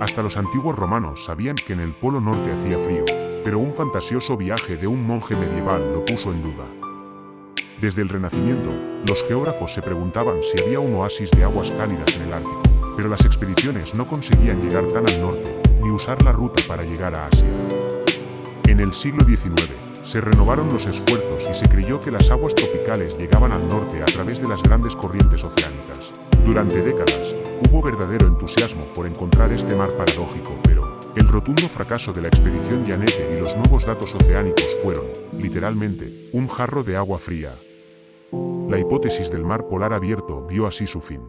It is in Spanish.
Hasta los antiguos romanos sabían que en el Polo Norte hacía frío, pero un fantasioso viaje de un monje medieval lo puso en duda. Desde el Renacimiento, los geógrafos se preguntaban si había un oasis de aguas cálidas en el Ártico, pero las expediciones no conseguían llegar tan al norte, ni usar la ruta para llegar a Asia. En el siglo XIX, se renovaron los esfuerzos y se creyó que las aguas tropicales llegaban al norte a través de las grandes corrientes oceánicas. Durante décadas, hubo verdadero entusiasmo por encontrar este mar paradójico, pero el rotundo fracaso de la expedición Janete y los nuevos datos oceánicos fueron, literalmente, un jarro de agua fría. La hipótesis del mar polar abierto vio así su fin.